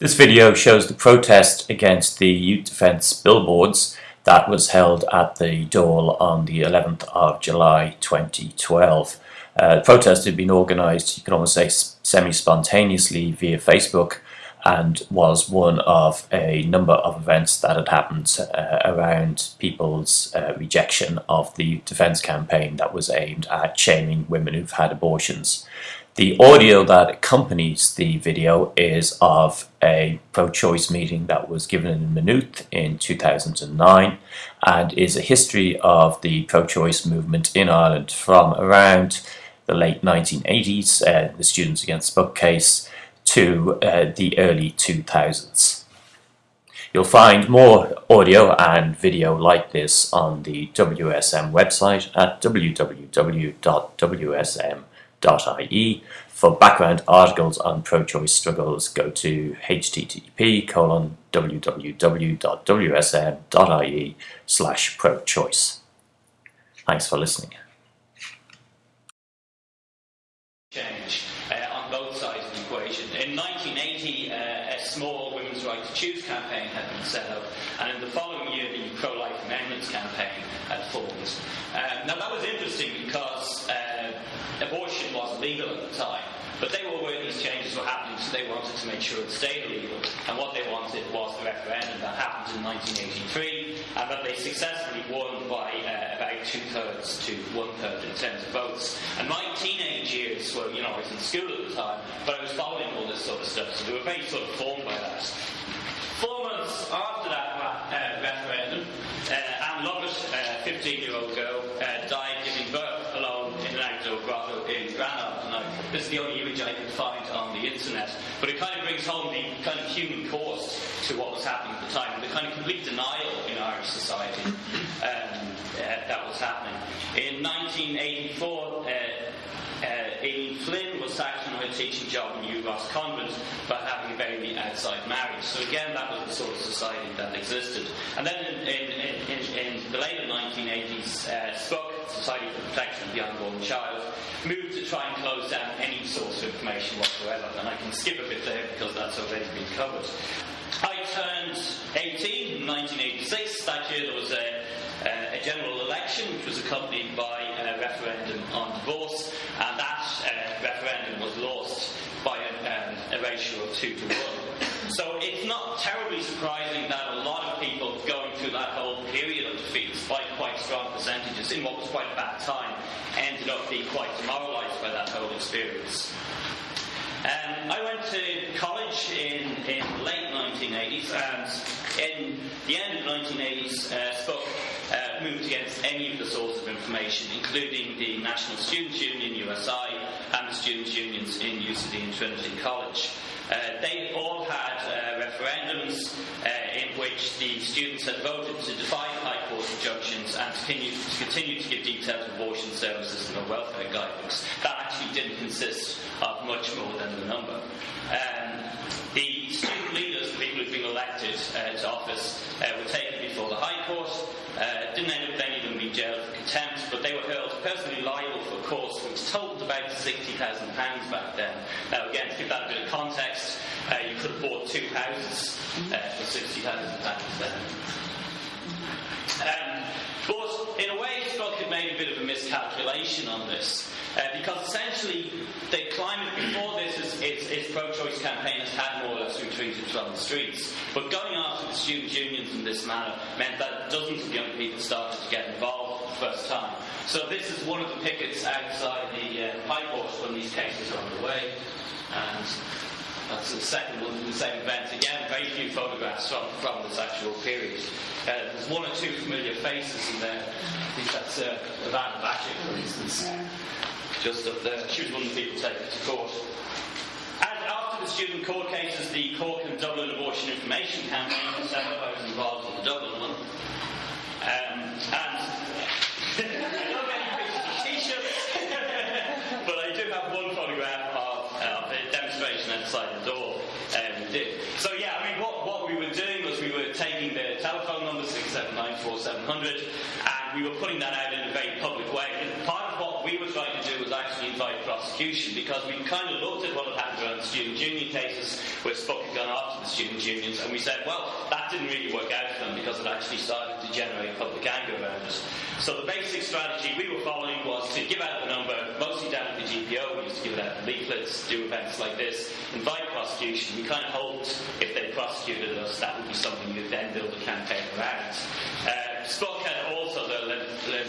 This video shows the protest against the youth defence billboards that was held at the Dáil on the 11th of July 2012. Uh, the protest had been organised, you can almost say semi-spontaneously via Facebook and was one of a number of events that had happened uh, around people's uh, rejection of the defence campaign that was aimed at shaming women who've had abortions. The audio that accompanies the video is of a pro-choice meeting that was given in Maynooth in 2009 and is a history of the pro-choice movement in Ireland from around the late 1980s, uh, the Students Against SPUC case, to uh, the early 2000s. You'll find more audio and video like this on the WSM website at www.wsm.com www.ecc.ie. For background articles on pro-choice struggles, go to http colon www.wsm.ie slash pro-choice. Thanks for listening. Change uh, on both sides of the equation. In 1980, uh, a small women's right to choose campaign had been set up, and in the following year, the pro-life amendments campaign had formed. Uh, now that was interesting because uh, abortion was legal at the time, but they were aware these changes were happening, so they wanted to make sure it stayed illegal. And what they wanted was the referendum that happened in 1983, and that they successfully won by uh, about two thirds to one third in terms of votes. And my teenage years were, you know, I was in school at the time, but I was following all this sort of stuff, so they were very sort of formed by that. Four months after that uh, referendum, uh, Anne Lovett, a 15 year old girl, uh, died giving birth alone in an outdoor grotto in Granard. This is the only image I could find internet, but it kind of brings home the kind of human cost to what was happening at the time, the kind of complete denial in Irish society um, uh, that was happening. In 1984, uh, her teaching job in Ross Convent for having a baby outside marriage. So again, that was the sort of society that existed. And then in, in, in, in the later 1980s, uh, Society for the Protection of the Unborn Child, moved to try and close down any source of information whatsoever. And I can skip a bit there because that's already been covered. I turned 18 in 1986. That year there was a uh, a general election which was accompanied by a referendum on divorce, and referendum was lost by a, um, a ratio of two to one. So it's not terribly surprising that a lot of people going through that whole period of defeat, despite quite strong percentages in what was quite a bad time, ended up being quite demoralised by that whole experience. Um, I went to college in, in late 1980s, and in the end of the 1980s, uh, SPUC uh, moved against any of the sources of information, including the National Students' Union, USI, and the students' unions in UCD and Trinity College. Uh, they all had uh, referendums uh, in which the students had voted to defy High Court injunctions and to continue, to continue to give details of abortion services and welfare guidebooks. That actually didn't consist of much more than the number. Um, the student leaders, the people who'd been elected uh, to office, uh, were taken before the High Court. Uh, didn't end up of them being jailed for contempt, but they were held personally liable for course which totaled about £60,000 back then. Now, again, to give that a bit of context, uh, you could have bought two houses for £60,000 then. Um, but in a way, SPUC had made a bit of a miscalculation on this. Uh, because essentially, the climate before this is, is, is pro-choice campaign has had more or less retreated from the streets. But going after the student unions in this manner meant that dozens of young people started to get involved for the first time. So this is one of the pickets outside the uh, High Court when these cases are underway. And that's the second one, the same event. Again, very few photographs from, from this actual period. Uh, there's one or two familiar faces in there. I think that's uh, Ivana Bacik, for instance just up there. She was one of the people taken to court. And after the student court cases, the Cork and Dublin Abortion Information Campaign up. I was involved in the Dublin one. Um, and I don't get any pictures of t-shirts, but I do have one photograph of, uh, of a demonstration outside the door. Um, did. So yeah, I mean, what, what we were doing was we were taking the telephone number 679 and we putting that out in a very public way. Part of what we were trying to do was actually invite prosecution because we kind of looked at what had happened around the student union cases where SPUC had gone after the student unions and we said, well, that didn't really work out for them because it actually started to generate public anger around it. So the basic strategy we were following was to give out the number, mostly down at the GPO, we used to give out leaflets, do events like this, invite prosecution. We kind of hoped if they prosecuted us, that would be something you'd then build a campaign around. Uh, SPUC had also learned,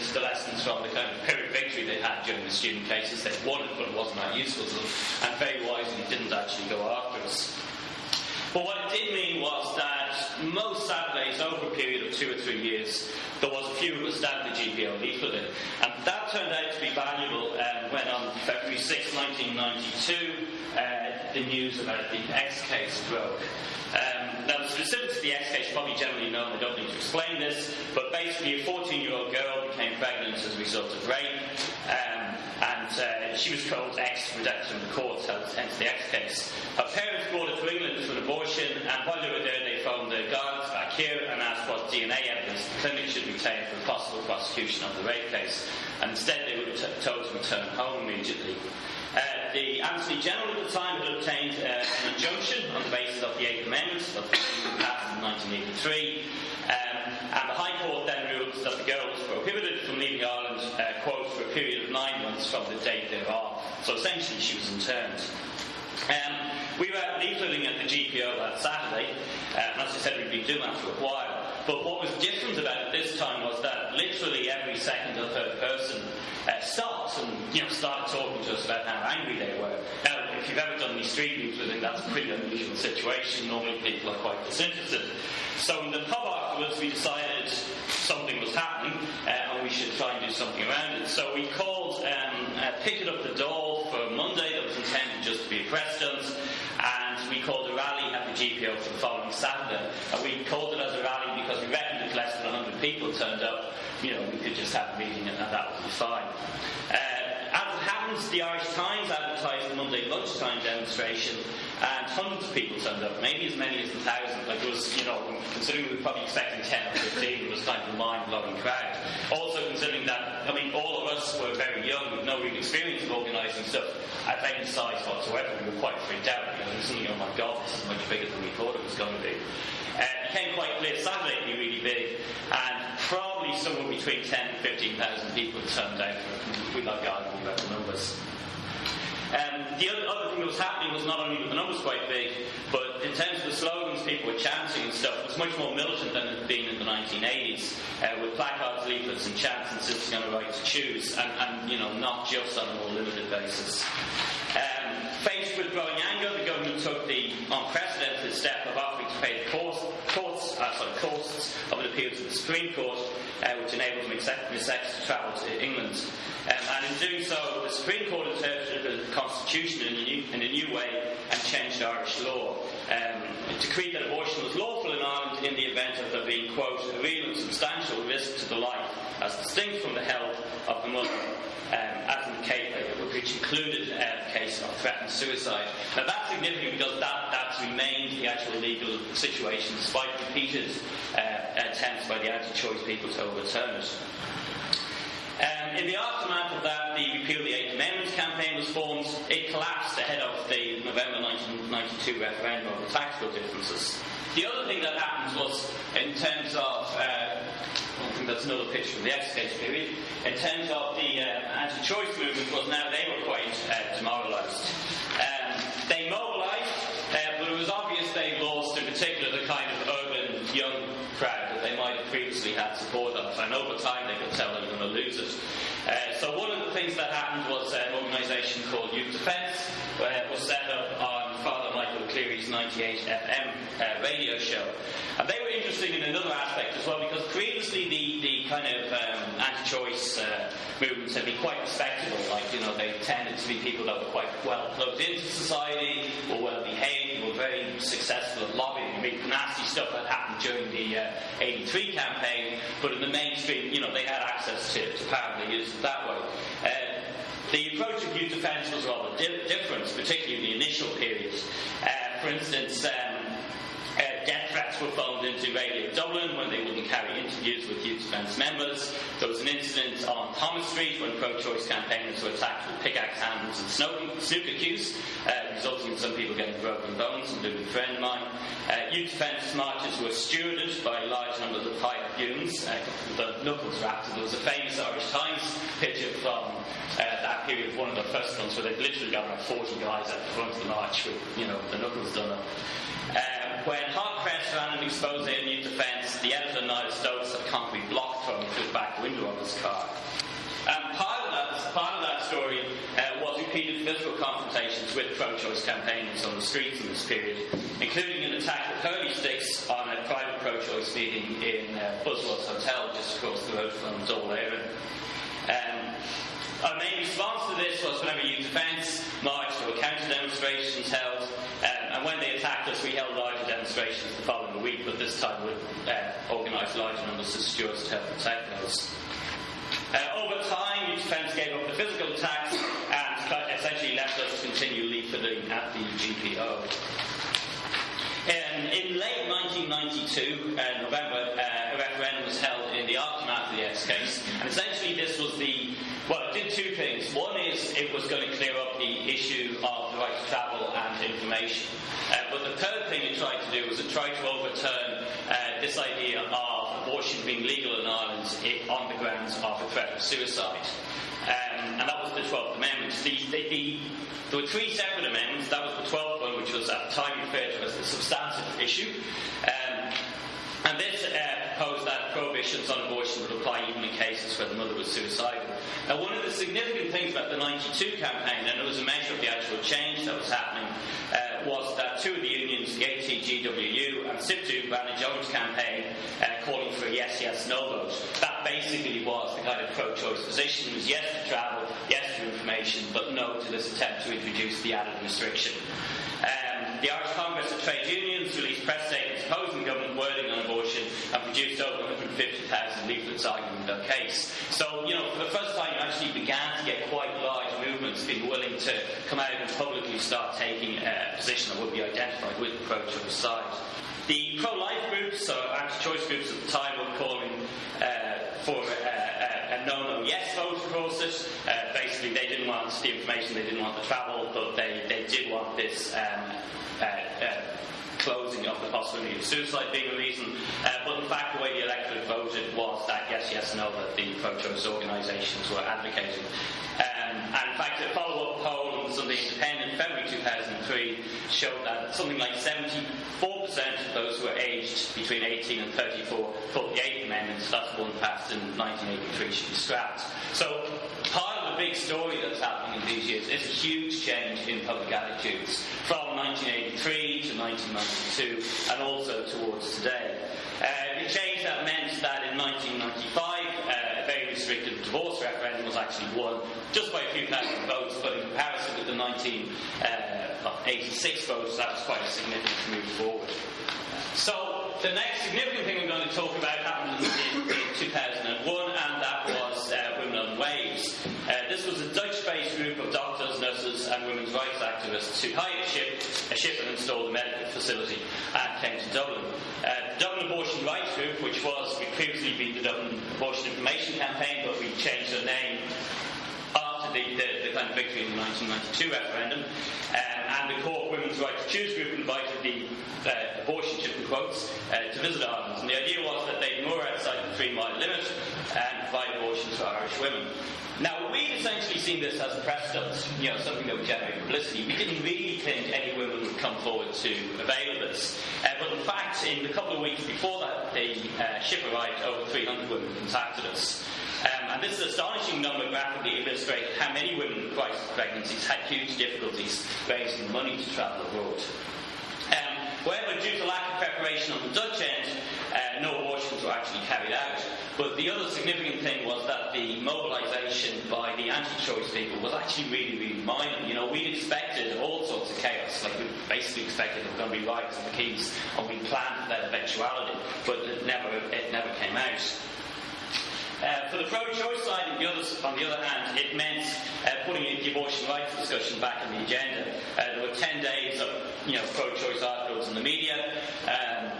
the lessons from the kind of Pyrrhic victory they had during the student cases. They won it, but it wasn't that useful to them, and very wisely didn't actually go after us. But what it did mean was that most Saturdays over a period of two or three years, there was a few of us down the GPO. And that turned out to be valuable um, when on February 6, 1992, uh, the news about the X case broke. Um, now, specifics of the X case probably generally known, I don't need to explain this, but basically a 14 year old girl became pregnant as a result of rape. Um, and uh, she was called X redacted from the court, hence the X case. Her parents brought her to England for an abortion, and while they were there, they phoned the guards back here and asked what DNA evidence the clinic should retain for possible prosecution of the rape case. And instead, they were t- told to return home immediately. Uh, the Attorney General at the time had obtained uh, an injunction on the basis of the Eighth Amendment of the passed in 1983, um, and the High Court then ruled that the girl was prohibited from leaving Ireland, uh, quote, for a period of nine months from the date thereof. So essentially, she was interned. Um, we were leafleting at the GPO that Saturday, uh, and as I said, we'd been doing that for a while. But what was different about it this time was that literally every second or third person uh, stopped and you know started talking to us about how angry they were. Now, if you've ever done any street leafleting, that's a pretty unusual situation. Normally, people are quite disinterested. So in the pub afterwards, we decided something was happening uh, and we should try and do something around it. So we called um, uh, Up the Dáil for Monday that was intended just to be a press and we called a rally at the GPO for the following Saturday. And we called it as a rally because we reckoned if less than 100 people turned up, you know, we could just have a meeting and that would be fine. Uh, as it happens, the Irish Times advertised the Monday lunchtime demonstration, and hundreds of people turned up, maybe as many as a thousand. Like it was, you know, considering we were probably expecting 10 or 15, it was kind of a mind-blowing crowd. Also considering that, I mean, all of us were very young, with no real experience of organising stuff at any size whatsoever. We were quite freaked out because we thinking, oh my god, this is much bigger than we thought it was going to be. Uh, it became quite clear Saturday would be really big, and probably somewhere between 10 and 15,000 people turned out we like arguing about the numbers. Um, the other, thing that was happening was not only were the numbers quite big, but in terms of the slogans people were chanting and stuff, it was much more militant than it had been in the 1980s, uh, with placards, leaflets, and chants insisting on the right to choose, and, and, you know, not just on a more limited basis. Um, faced with growing anger, the government took the unprecedented step of offering to pay the cost, costs, uh, sorry, costs of an appeal to the Supreme Court, uh, which enabled Miss X to travel to England. Um, and in doing so, the Supreme Court interpreted the Constitution in a new, in a new way and changed Irish law. Um, it decreed that abortion was lawful in Ireland in the event of there being, quote, a real and substantial risk to the life as distinct from the health of the mother, um, as in the case, which included uh, the case of threatened suicide. Now that's significant because that, that's remained the actual legal situation despite repeated uh, attempts by the anti-choice people to overturn it. In the aftermath of that, the Repeal the Eighth Amendment campaign was formed. It collapsed ahead of the November 1992 referendum on code differences. The other thing that happened was, in terms of, uh, I think that's another picture from the X period, in terms of the uh, anti-choice movement was now they were quite uh, demoralised. Um, they mobilised, uh, but it was obvious they lost in particular the kind of urban young crowd that they might have previously had support of, and over time they could tell they were going to lose it. Uh, so one of the things that happened was an organisation called Youth Defence uh, was set up on Father Michael Cleary's 98 FM uh, radio show. And were in another aspect as well because previously the, the kind of um, anti-choice uh, movements had been quite respectable. Like, you know, they tended to be people that were quite well plugged into society, were well behaved, were very successful at lobbying. I mean, nasty stuff had happened during the uh, 83 campaign, but in the mainstream, you know, they had access to, to power, they used it that way. Uh, the approach of youth defence was rather di- different, particularly in the initial periods. Uh, for instance, um, uh, death threats were phoned into Radio Dublin when they wouldn't carry interviews with youth defence members. There was an incident on Thomas Street when pro-choice campaigners were attacked with pickaxe handles and snooker cues, uh, resulting in some people getting broken bones, including a friend of mine. Uh, youth defence marches were stewarded by large numbers of goons. Uh, the knuckles wrapped. There was a famous Irish Times picture from uh, that period one of the first ones where they've literally got like 40 guys at the front of the march with, you know, the knuckles done up. When Hot Press ran an expose in youth defence, the editor Niall Stokes had concrete block thrown through the back window of his car. Um, part of that, part of that story uh, was repeated physical confrontations with pro-choice campaigners on the streets in this period, including an attack with hurley sticks on a private pro-choice meeting in uh, Buswell's Hotel just across the road from Dáil Éireann. Um, our main response to this was whenever youth defence marched, there were counter demonstrations held, um, and when they attacked us, we held larger demonstrations the following week, but this time we uh, organised larger numbers of stewards to help protect those. Uh, over time, youth defence gave up the physical attacks and essentially left us to continue leafleting at the GPO. Um, in late 1992, uh, November, uh, a referendum was held in the aftermath of the X case, and essentially this was the well, it did two things. One is it was going to clear up the issue of the right to travel information. Uh, but the third thing it tried to do was it tried to overturn uh, this idea of abortion being legal in Ireland on the grounds of a threat of suicide. Um, and that was the 12th Amendment. The, the, the, there were three separate amendments. That was the 12th one, which was at the time referred to as the substantive issue. Um, and this uh, proposed that prohibitions on abortion would apply even in cases where the mother was suicidal. Now, one of the significant things about the 92 campaign, and it was a measure of the actual change that was happening, uh, was that two of the unions, the ATGWU and SIPTU, ran a joint campaign uh, calling for a yes, yes, no vote. That basically was the kind of pro-choice position, was yes to travel, yes to information, but no to this attempt to introduce the added restriction. The Irish Congress of Trade Unions released press statements opposing government wording on abortion and produced over 150,000 leaflets arguing their case. So, you know, for the first time, you actually began to get quite large movements being willing to come out and publicly start taking uh, a position that would be identified with the pro-choice side. The pro-life groups, or anti-choice groups at the time, were calling uh, for uh, a no-no yes vote Uh, basically, they didn't want the information, they didn't want the travel, but they, they did want this um, uh, uh, closing of the possibility of suicide being a reason. Uh, but in fact, the way the electorate voted was that yes, yes, no, that the pro-choice organisations were advocating. Um, and in fact, a follow-up poll on the Independent, February 2003, showed that something like 74% of those who were aged between 18 and 34 thought the Eighth Amendment, that's one passed in 1983, should be scrapped. So part of the big story that's happening in these years is a huge change in public attitudes from 1983 to 1992 and also towards today. Uh, the change that meant that in 1995 uh, a very restricted divorce referendum was actually won just by a few thousand votes, but in comparison with the 1986 uh, votes, that was quite a significant move forward. So the next significant thing I'm going to talk about happened in, in 2001, and that was uh, Women on Waves. Uh, this was a Dutch-based group of doctors, nurses, and women's rights activists who hired a ship, a ship and installed a medical facility, and came to Dublin. Uh, the Dublin Abortion Rights Group, which was previously be the Dublin Abortion Information Campaign, but we changed the name after the, the, the kind of victory in the 1992 referendum. Um, and the Cork Women's Right to Choose group invited the uh, abortion ship in quotes uh, to visit Ireland. And the idea was that they'd moor outside the three mile limit and provide abortion to Irish women. Now, we'd essentially seen this as a precedent, you know, something that would generate publicity. We didn't really think any women would come forward to avail of this. Uh, but in fact, in the couple of weeks before that, the uh, ship arrived, over 300 women contacted us. Um, and this is an astonishing number graphically illustrates how many women with crisis pregnancies had huge difficulties raising money to travel abroad. Um, however, due to lack of preparation on the Dutch end, uh, no abortions were actually carried out. But the other significant thing was that the mobilisation by the anti-choice people was actually really, really minor. You know, we'd expected all sorts of chaos. Like we basically expected there were going to be riots at the Quays, and we planned for that eventuality, but it never, it never came out. Uh, for the pro-choice side, on the, other, on the other hand, it meant uh, putting the abortion rights discussion back on the agenda. Uh, there were 10 days of you know, pro-choice articles in the media. Um,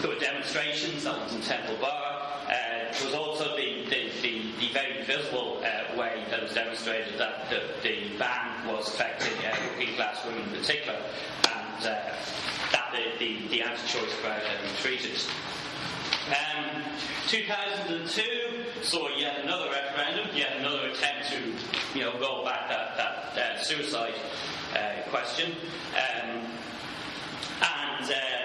there were demonstrations, that was in Temple Bar. Uh, was also the, the, the, the very visible uh, way that was demonstrated that the, the ban was affecting uh, working class women in particular, and uh, that the, the, the anti-choice crowd had treated. Um, 2002 saw yet another referendum, yet another attempt to, you know, roll back that, that uh, suicide uh, question. Um, and uh,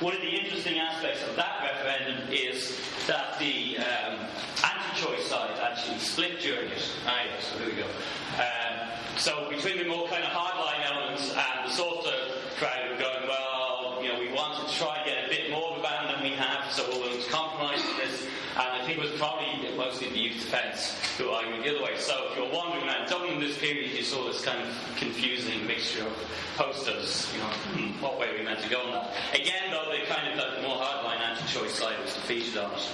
one of the interesting aspects of that referendum is that the um, anti-choice side actually split during it. Ah, yes, so here we go. Um, so between the more kind of hardline elements and the softer crowd who going, well, you know, we want to try and get a bit more of a ban than we have, so we're willing to compromise on this. And I think it was probably mostly the youth defence who argued the other way. So if you're wondering around Dublin in this period, you saw this kind of confusing mixture of posters, you know, hmm, what way are we meant to go on that. Again, though, the kind of the more hardline anti-choice side was defeated on it.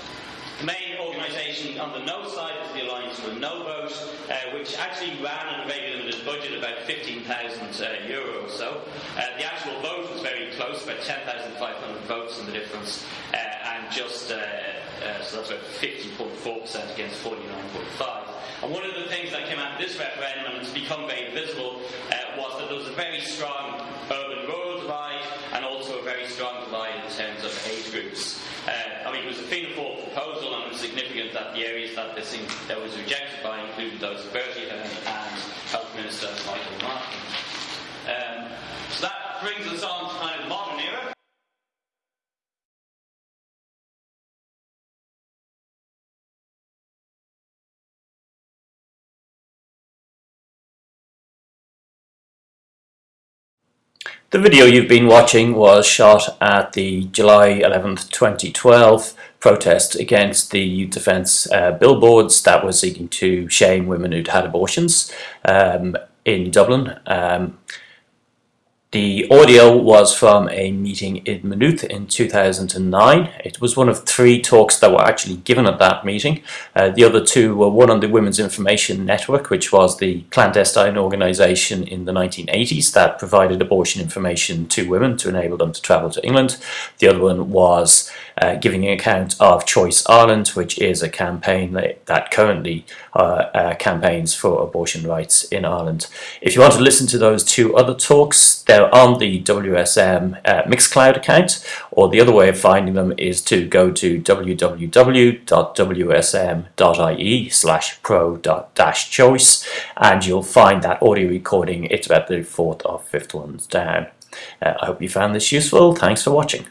Organisation on the no side is the Alliance for No Vote, uh, which actually ran on a very limited budget, about 15,000 uh, euro or so. Uh, the actual vote was very close, about 10,500 votes in the difference, uh, and just uh, uh, so that's about 50.4% against 49.5. And one of the things that came out of this referendum, and it's become very visible, was that there was a very strong urban-rural divide, and also a very strong divide in terms of age groups. I mean, it was a Fianna Fáil proposal, significant that the areas that this in, that was rejected by included those of Bertie and Health Minister Michael Martin. Um, so that brings us on The video you've been watching was shot at the July 11th 2012 protest against the youth defence uh, billboards that were seeking to shame women who'd had abortions um, in Dublin. Um, the audio was from a meeting in Maynooth in 2009. It was one of three talks that were actually given at that meeting. Uh, the other two were one on the Women's Information Network, which was the clandestine organisation in the 1980s that provided abortion information to women to enable them to travel to England. The other one was uh, giving an account of Choice Ireland, which is a campaign that, currently uh, uh campaigns for abortion rights in Ireland. If you want to listen to those two other talks, they're on the WSM uh, Mixcloud account, or the other way of finding them is to go to www.wsm.ie slash pro-choice and you'll find that audio recording. It's about the fourth or fifth ones down. Uh, I hope you found this useful. Thanks for watching.